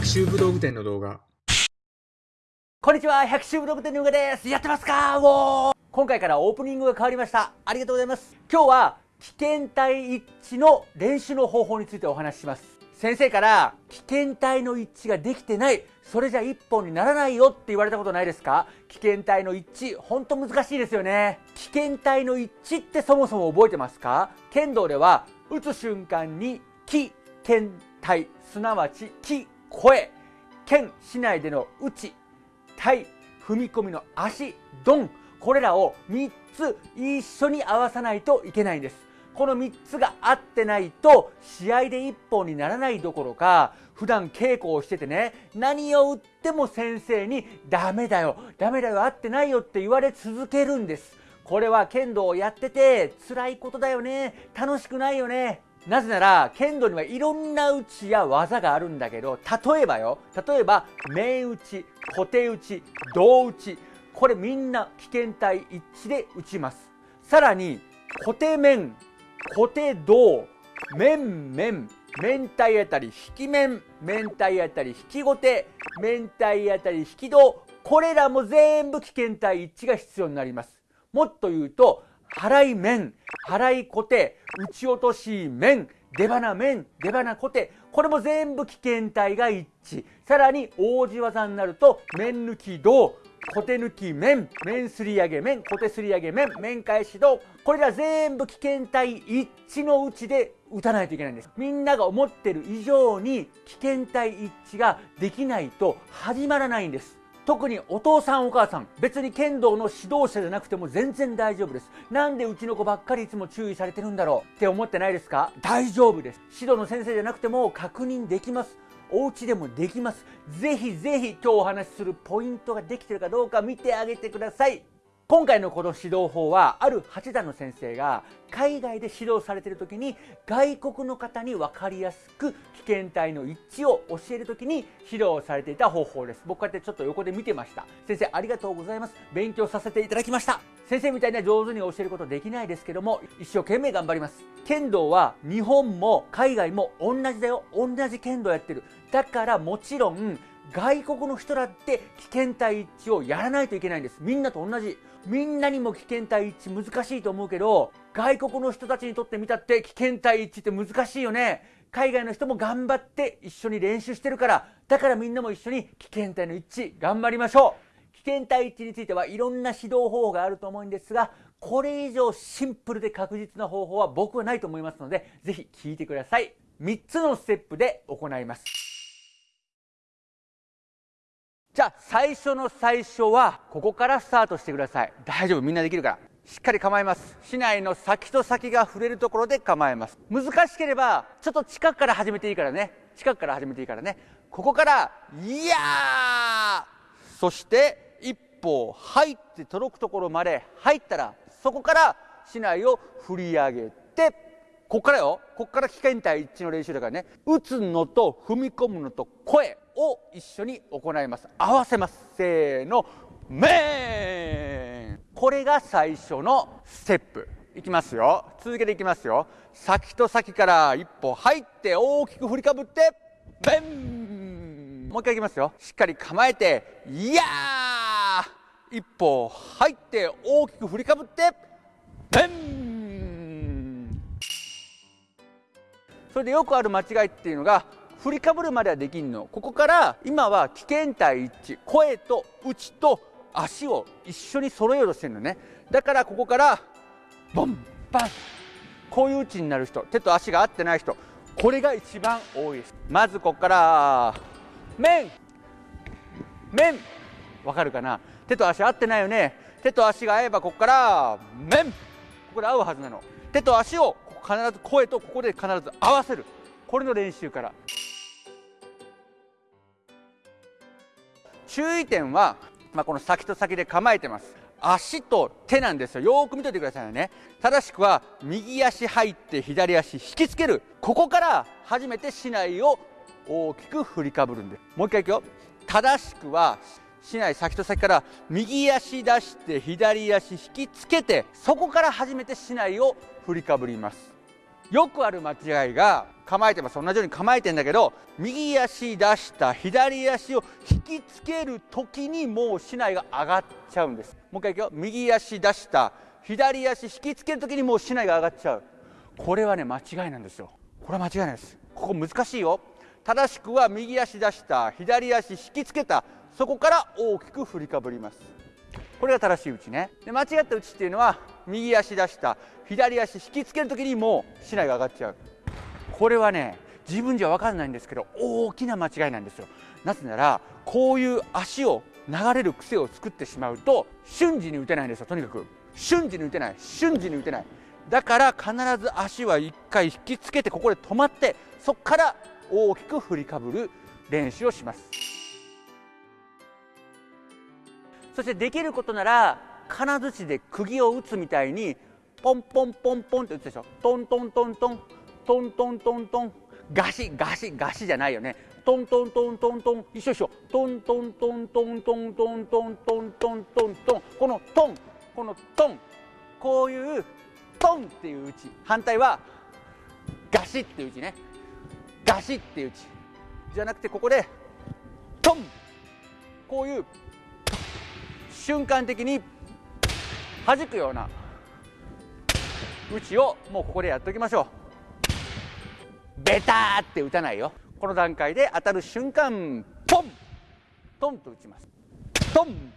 百秋武道具店の動画こんにちは、百秋武道具店のうがです。やってますか？おー今回からオープニングが変わりました。ありがとうございます。今日は危険体一致の練習の方法についてお話しします。先生から危険体の一致ができてない、それじゃ一本にならないよって言われたことないですか？危険体の一致、ほんと難しいですよね。危険体の一致ってそもそも覚えてますか？剣道では打つ瞬間に気、剣体、すなわち気、声、剣、市内での打ち、体踏み込みの足ドンこれらを3つ一緒に合わさないといけないんです。この3つが合ってないと試合で1本にならないどころか普段稽古をしててね何を打っても先生にダメだよダメだよ合ってないよって言われ続けるんです。これは剣道をやってて辛いことだよね楽しくないよねなぜなら剣道にはいろんな打ちや技があるんだけど例えばよ例えば面打ち小手打ち胴打ちこれみんな危険体一致で打ちます。さらに小手面小手胴面面面体あたり引き面面体あたり引き後手面体あたり引き胴これらも全部危険体一致が必要になります。もっと言うと払い面払い小手打ち落とし面出花面出花小手これも全部危険体が一致。さらに王子技になると面抜き胴小手抜き面面すり上げ面小手すり上げ面面返し胴これら全部危険体一致の打ちで打たないといけないんです。みんなが思ってる以上に危険体一致ができないと始まらないんです。特にお父さんお母さん別に剣道の指導者じゃなくても全然大丈夫です。なんでうちの子ばっかりいつも注意されてるんだろう。って思ってないですか？大丈夫です。指導の先生じゃなくても確認できます。お家でもできます。ぜひぜひ今日お話しするポイントができてるかどうか見てあげてください。今回のこの指導法はある八段の先生が海外で指導されている時に外国の方に分かりやすく危険体の一致を教える時に指導されていた方法です。僕こうやってちょっと横で見てました。先生ありがとうございます。勉強させていただきました。先生みたいに上手に教えることできないですけども一生懸命頑張ります。剣道は日本も海外も同じだよ。同じ剣道やってる。だからもちろん外国の人だって危険体一致をやらないといけないんです。みんなと同じ。みんなにも危険体一致難しいと思うけど外国の人たちにとってみたって危険体一致って難しいよね。海外の人も頑張って一緒に練習してるからだからみんなも一緒に危険体の一致頑張りましょう。危険体一致についてはいろんな指導方法があると思うんですがこれ以上シンプルで確実な方法は僕はないと思いますのでぜひ聞いてください。3つのステップで行います。じゃあ最初の最初はここからスタートしてください。大丈夫みんなできるから。しっかり構えます。市内の先と先が触れるところで構えます。難しければちょっと近くから始めていいからね。近くから始めていいからね。ここから「いやー!」そして一歩入って届くところまで入ったらそこから市内を振り上げてこっからよ。こっから危険体一致の練習だからね。打つのと踏み込むのと声。を一緒に行います。合わせます。せーの。メン。これが最初のステップ。いきますよ。続けていきますよ。先と先から一歩入って大きく振りかぶってベン。もう一回いきますよ。しっかり構えていやー。一歩入って大きく振りかぶってベン。それでよくある間違いっていうのが振りかぶるまではできんの。ここから今は危険体一致声と内と足を一緒に揃えようとしてるのね。だからここからボンバン。こういう打ちになる人。手と足が合ってない人。これが一番多いです。まずここから面。面。わかるかな？手と足合ってないよね。手と足が合えばここから面。ここで合うはずなの。手と足を必ず声とここで必ず合わせる。これの練習から。注意点は、まあ、この先と先で構えてます。足と手なんですよ。よーく見といてくださいね。正しくは右足入って左足引きつける。ここから初めて竹刀を大きく振りかぶるんで。すもう一回いくよ。正しくは竹刀先と先から右足出して左足引きつけてそこから初めて竹刀を振りかぶります。よくある間違いが構えてます。同じように構えてんだけど右足出した左足を引きつける時にもう竹刀が上がっちゃうんです。もう一回いくよ。右足出した左足引きつける時にもう竹刀が上がっちゃう。これはね間違いなんですよ。これは間違いないです。ここ難しいよ。正しくは右足出した左足引きつけた。そこから大きく振りかぶります。これが正しい打ちね。で間違った打ちっていうのは右足出した左足引きつける時にもう竹刀が上がっちゃう。これはね自分じゃ分かんないんですけど大きな間違いなんですよ。なぜならこういう足を流れる癖を作ってしまうと瞬時に打てないんですよとにかく。瞬時に打てない瞬時に打てない。だから必ず足は1回引きつけてここで止まってそこから大きく振りかぶる練習をします。そしてできることなら金槌で釘を打つみたいにポンポンポンポンって打つでしょ。トントントントントントントントンガシガシガシじゃないよね。トントントントントン一緒一緒。トントントントントントントントントントン。トンこのトンこのトンこういうトンっていう打ち。反対はガシっていう打ちね。ガシっていう打ち。じゃなくてここでトン。こういう瞬間的に弾くような打ちをもうここでやっておきましょう。ベターって打たないよ。この段階で当たる瞬間ポン！トンと打ちます。トン！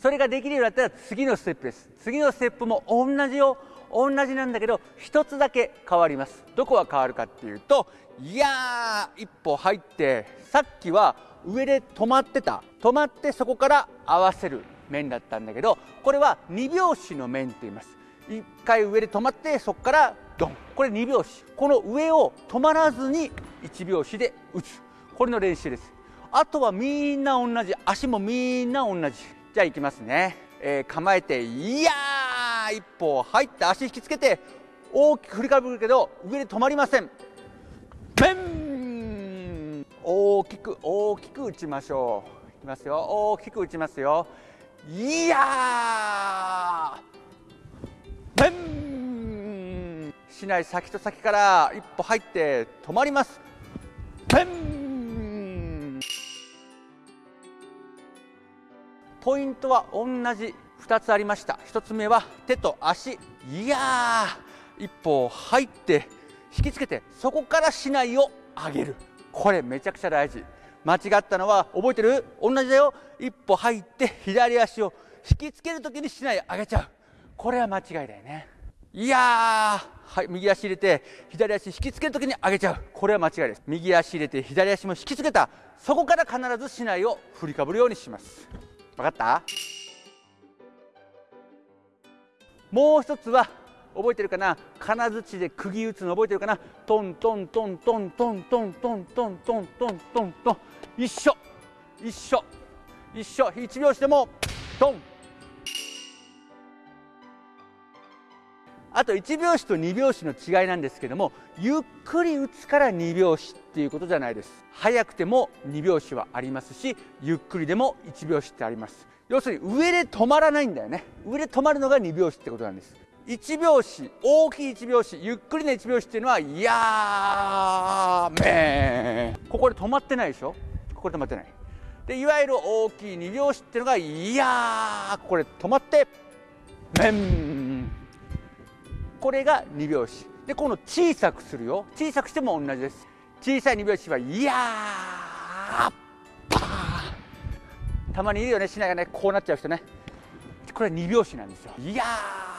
それができるようになったら次のステップです。次のステップも同じよ。同じなんだけど一つだけ変わります。どこが変わるかっていうといやー一歩入ってさっきは上で止まってた。止まってそこから合わせる面だったんだけどこれは2拍子の面って言います。1回上で止まってそこからドン。これ2拍子。この上を止まらずに1拍子で打つ。これの練習です。あとはみんな同じ。足もみんな同じ。じゃあいきますね、えー、構えていやー一歩入って足引きつけて大きく振りかぶるけど上で止まりません。ペン大きく大きく打ちましょう。いきますよ。大きく打ちますよ。いやー！ペン！しない先と先から一歩入って止まります。ペン！ポイントは同じ2つありました。1つ目は手と足。いやー！一歩入って引きつけてそこから竹刀を上げる。これめちゃくちゃ大事。間違ったのは覚えてる？同じだよ。一歩入って左足を引きつける時に竹刀上げちゃう。これは間違いだよね。いやはい、右足入れて左足引きつける時に上げちゃう。これは間違いです。右足入れて左足も引きつけた。そこから必ず竹刀を振りかぶるようにします。分かった？もう一つは覚えてるかな？金槌で釘打つの覚えてるかな？トントントントントントントントントントントントン一緒一緒一緒一拍子でもトンあと1拍子と2拍子の違いなんですけどもゆっくり打つから2拍子っていうことじゃないです早くても2拍子はありますしゆっくりでも1拍子ってあります要するに上で止まらないんだよね上で止まるのが2拍子ってことなんです1拍子大きい1拍子ゆっくりな1拍子っていうのはやーめー。ここで止まってないでしょ？ここで止まってない。でいわゆる大きい2拍子っていうのがいやーこれ止まってめんこれが2拍子。でこの小さくするよ。小さくしても同じです。小さい2拍子はいやーパー。たまにいるよねしないがねこうなっちゃう人ね。これは2拍子なんですよ。いやー。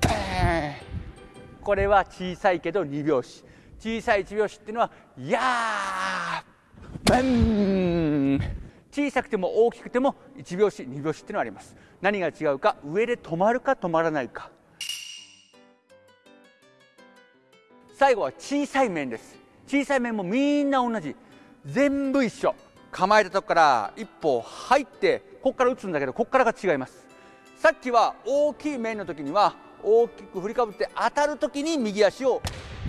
ペーこれは小さいけど2拍子。小さい1拍子っていうのはやーペン。小さくても大きくても1拍子2拍子っていうのはあります。何が違うか上で止まるか止まらないか。最後は小さい面です。小さい面もみんな同じ。全部一緒。構えたとこから一歩入ってここから打つんだけどここからが違います。さっきは大きい面の時には大きく振りかぶって当たる時に右足を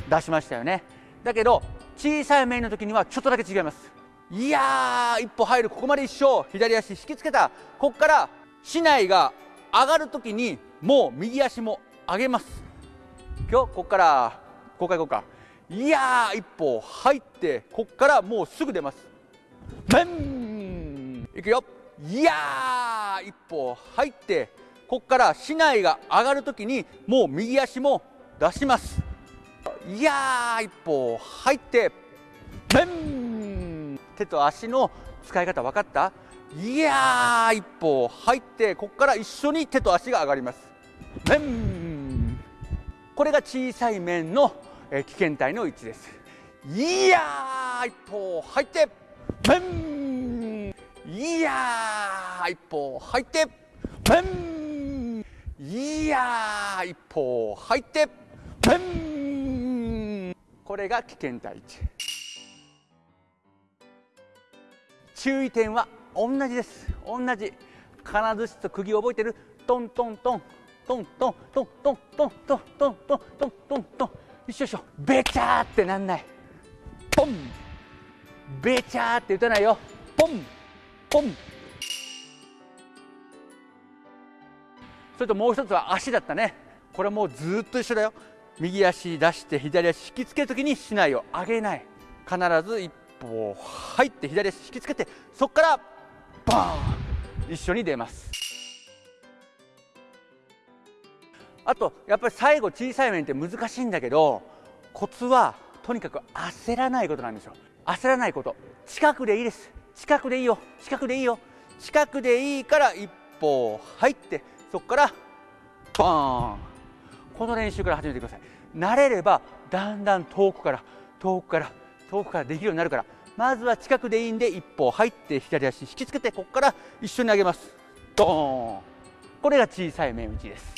出しましたよね。だけど小さい面の時にはちょっとだけ違います。いやー一歩入るここまで一緒左足引きつけた。ここから竹刀が上がる時にもう右足も上げます。今日ここからここからここか。いやー一歩入ってここからもうすぐ出ます。ベン！いくよ。いやー一歩入ってここから市内が上がるときにもう右足も出します。いやー一歩入ってベン。手と足の使い方分かった？いやー一歩入ってここから一緒に手と足が上がります。面これが小さい面の危険体の位置です。いやー一歩入って面いやー一歩入って面いやー一歩入って。面これが危険体位置。注意点は同じです。同じ。金槌と釘を覚えてる。トントントン。トントントントントントントントン。トントントン一緒一緒べちゃーってなんない。ポン。べちゃーって打たないよ。ポン。ポン。それともう一つは足だったね。これもうずっと一緒だよ。右足出して左足引きつけるときに竹刀を上げない。必ず一歩入って左足引きつけてそこからバーン！一緒に出ます。あとやっぱり最後小さい面って難しいんだけどコツはとにかく焦らないことなんですよ。焦らないこと。近くでいいです。近くでいいよ。近くでいいよ。近くでいいから一歩入ってそこからバーン。この練習から始めてください。慣れればだんだん遠くから遠くから遠くからできるようになるからまずは近くでいいんで一歩入って左足引きつけてここから一緒に上げます。ドーン。これが小さい面打ちです。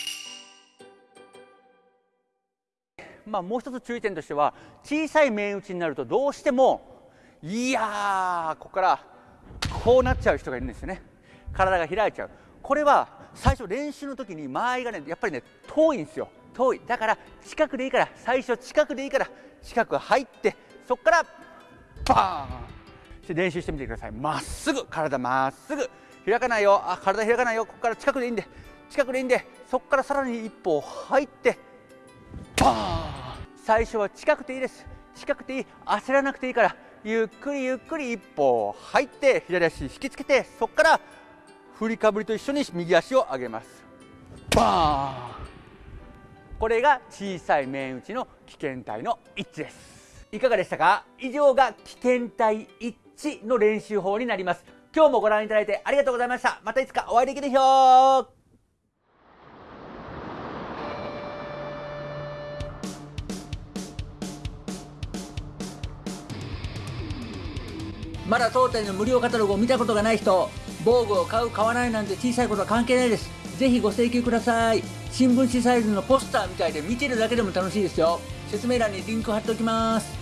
まあもう一つ注意点としては小さい面打ちになるとどうしてもいやここからこうなっちゃう人がいるんですよね。体が開いちゃう。これは最初練習の時に間合いがねやっぱりね遠いんですよ。遠い。だから近くでいいから最初近くでいいから近く入ってそこからバーン練習してみてください。まっすぐ。体まっすぐ。開かないよ。あ体開かないよ。ここから近くでいいんで近くでいいんでそこからさらに一歩入ってバーン。最初は近くていいです。近くていい。焦らなくていいからゆっくりゆっくり一歩入って左足引きつけてそこから振りかぶりと一緒に右足を上げます。バーン。これが小さい面打ちの危険体の一致です。いかがでしたか？以上が危険体一致の練習法になります。今日もご覧いただいてありがとうございました。またいつかお会いできるでしょう。まだ当店の無料カタログを見たことがない人防具を買う買わないなんて小さいことは関係ないです。ぜひご請求ください。新聞紙サイズのポスターみたいで見てるだけでも楽しいですよ。説明欄にリンク貼っておきます。